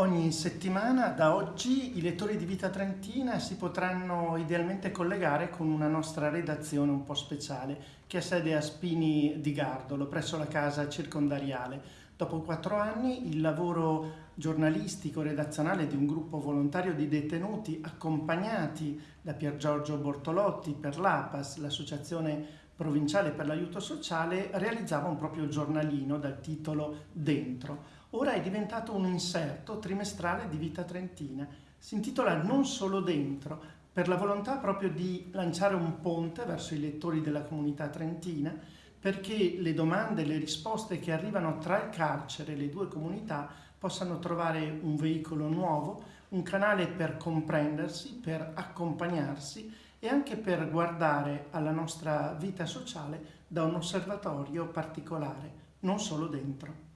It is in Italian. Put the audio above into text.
Ogni settimana da oggi i lettori di Vita Trentina si potranno idealmente collegare con una nostra redazione un po' speciale che ha sede a Spini di Gardolo presso la casa circondariale. Dopo quattro anni il lavoro giornalistico redazionale di un gruppo volontario di detenuti accompagnati da Pier Giorgio Bortolotti per l'APAS, l'associazione provinciale per l'aiuto sociale, realizzava un proprio giornalino dal titolo Dentro ora è diventato un inserto trimestrale di Vita Trentina. Si intitola Non solo dentro, per la volontà proprio di lanciare un ponte verso i lettori della comunità trentina, perché le domande e le risposte che arrivano tra il carcere e le due comunità possano trovare un veicolo nuovo, un canale per comprendersi, per accompagnarsi e anche per guardare alla nostra vita sociale da un osservatorio particolare, non solo dentro.